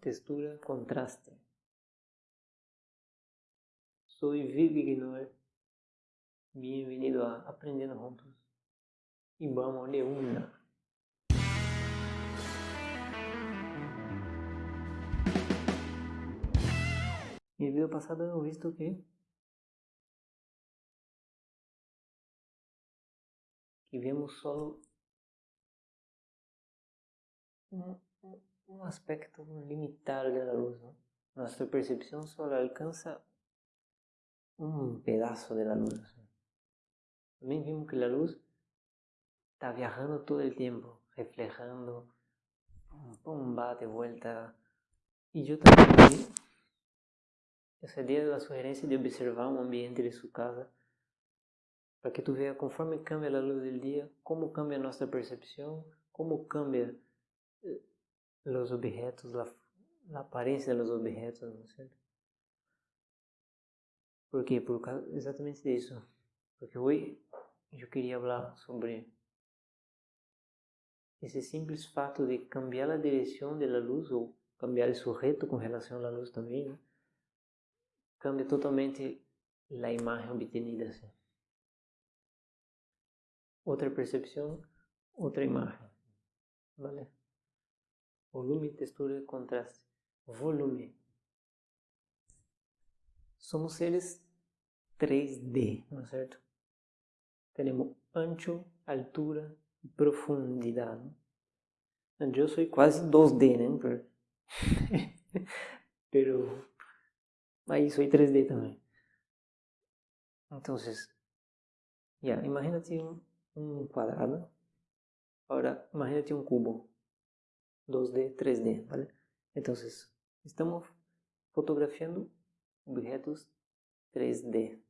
textura, contraste. Soy Vivi Gnor. Bienvenido a Aprendendo Juntos. Y vamos de una. En el video pasado hemos visto que que vemos un, un aspecto limitado de la luz. ¿no? Nuestra percepción solo alcanza un pedazo de la luz. También vimos que la luz está viajando todo el tiempo, reflejando, pum, va de vuelta. Y yo también essa ideia da sugerência de observar um ambiente de sua casa, para que tu veja conforme cambia a luz do dia, como cambia a nossa percepção, como cambia eh, os objetos, a, a aparência dos objetos, não é certo? Por quê? Por exatamente disso. Porque hoje eu queria falar sobre esse simples fato de cambiar a direção da luz ou cambiar o sujeito com relação à luz também, né? cambia totalmente a imagem obtenida. Assim. Outra percepção, outra imagem. ¿Vale? Volume, textura, contraste. Volume. Somos seres 3D, ¿no es cierto? Tenemos ancho, altura y profundidad. ¿no? Yo soy casi 2D, ¿no? Pero, Ahí soy 3D también. Entonces, ya, imagínate un, un cuadrado. Ahora, imagínate un cubo. 2D, 3D, ¿vale? Entonces, estamos fotografiando objetos 3D.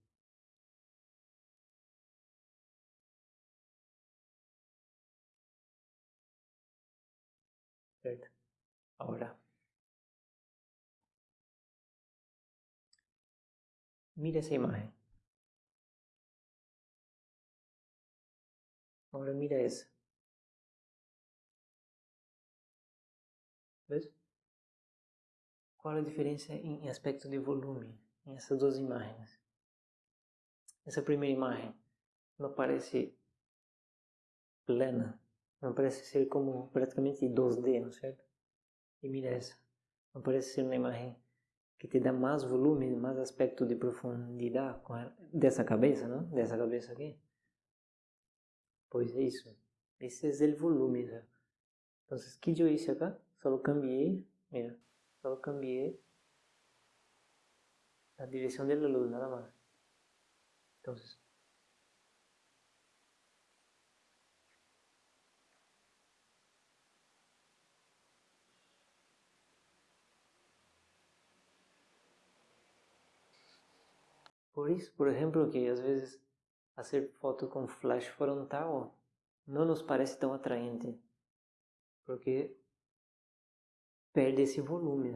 ¿Cierto? Ahora, Mira esa imagen. Ahora mira esa. ¿Ves? Qual a diferença em aspecto de volume em essas duas imagens? Essa primeira imagem não parece plana, não parece ser como praticamente 2D, não é certo? E mira essa, não parece ser uma imagem que te dá mais volume, mais aspecto de profundidade dessa cabeça, não? Dessa cabeça aqui. Pois é isso. Esse é o volume. ¿no? Então, o que eu hice acá? Só cambiei, mira, só cambiei a direção da luz, nada mais. Então, Por isso, por exemplo, que às vezes fazer foto com flash frontal não nos parece tão atraente, porque perde esse volume.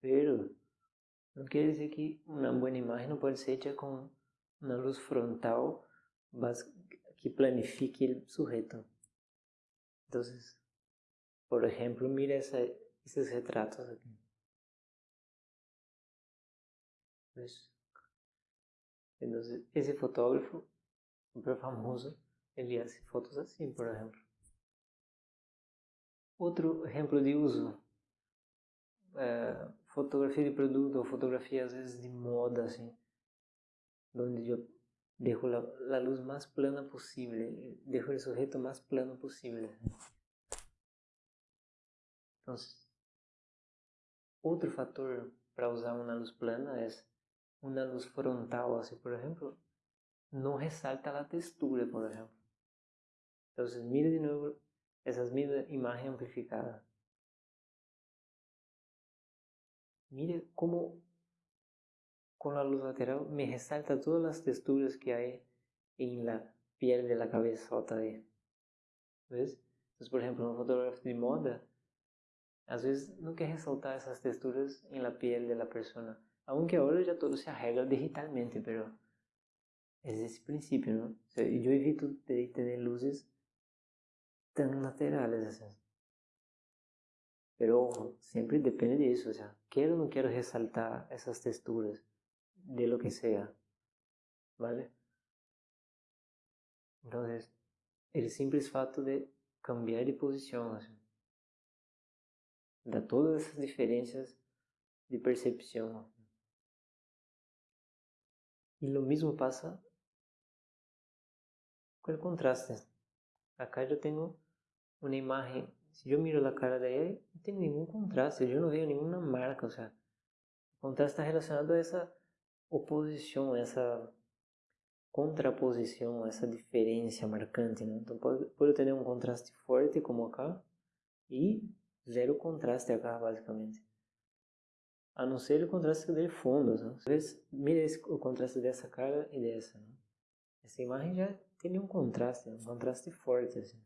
Pero não quer dizer que uma boa imagem não pode ser hecha com uma luz frontal que planifique o sujeito. Então, por exemplo, mira essa, esses retratos aqui. Entonces, ese fotógrafo, súper famoso, ele hace fotos assim, por exemplo. Outro exemplo de uso, é, fotografia de produto ou fotografia às vezes de moda, assim, onde eu deixo a, a luz mais plana possível, deixo o sujeito mais plano possível. Então, outro fator para usar uma luz plana é uma luz frontal, assim, por exemplo, não ressalta a textura, por exemplo. Então, mira de novo essas mesmas imagens amplificadas. Mire como com a luz lateral me ressalta todas as texturas que há em la piel de la cabezota aí. ¿Ves? Então, por exemplo, um fotógrafo de moda, às vezes não quer ressaltar essas texturas em la piel de la persona, Aunque ahora ya todo se arregla digitalmente, pero es ese principio, ¿no? O sea, yo evito de tener luces tan laterales. Pero ojo, siempre depende de eso, o sea, quiero o no quiero resaltar esas texturas de lo que sea, ¿vale? Entonces, el simple fato de cambiar de posición, da todas esas diferencias de percepción. Y lo mismo pasa con el contraste. Acá eu tenho uma imagem, se eu miro a cara de ela, não tem nenhum contraste, eu não vejo nenhuma marca, ou seja, o contraste está relacionado a essa oposição, essa contraposição, essa diferença marcante, né? Então pode, pode ter um contraste forte como acá e zero contraste acá, basicamente. A não ser o contraste de fundos, né? Mira o contraste dessa cara e dessa, né? Essa imagem já tem um contraste, um contraste forte, assim.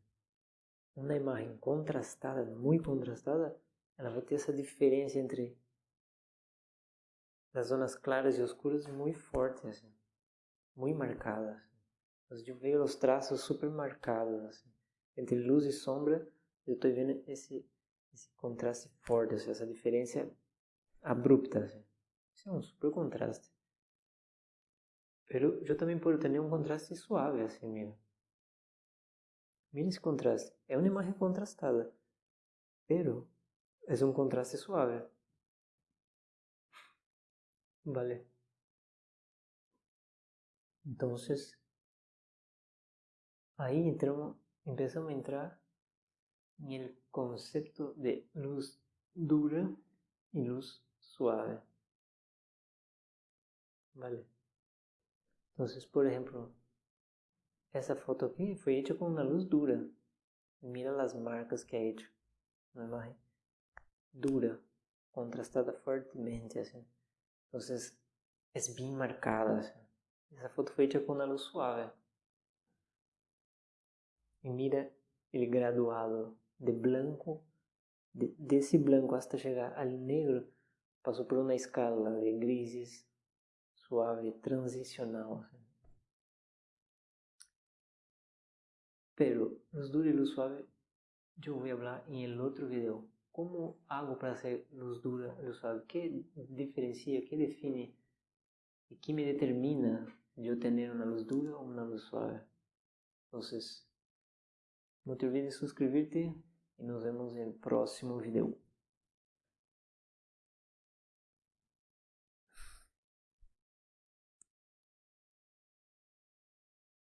Uma imagem contrastada, muito contrastada, ela vai ter essa diferença entre as zonas claras e escuras muito forte, assim. Muito marcadas. Assim. Eu vejo os traços super marcados, assim. Entre luz e sombra, eu estou vendo esse, esse contraste forte, assim, essa diferença abrupta. Assim. Isso é um super contraste. Pero eu também posso ter um contraste suave, assim, mira. Mira esse contraste. É uma imagem contrastada. Pero é um contraste suave. Vale. Entonces, ahí empezamos a entrar en el concepto de luz dura y luz suave. Vale. Entonces, por ejemplo, essa foto aqui foi hecha com uma luz dura. Mira as marcas que é hecho. Uma imagem dura, contrastada fortemente, assim. Entonces, es bien marcada. Esa foto fue hecha con una luz suave. Y mira el graduado de blanco, de, de ese blanco hasta llegar al negro, pasó por una escala de grises, suave, transicional. Pero luz dura y luz suave, a hablar en el otro video. Como hago para ser luz dura, luz suave? ¿Qué diferencia, qué define y qué me determina yo tener una luz dura o una luz suave? Entonces, no te olvides de suscribirte y nos vemos el próximo video.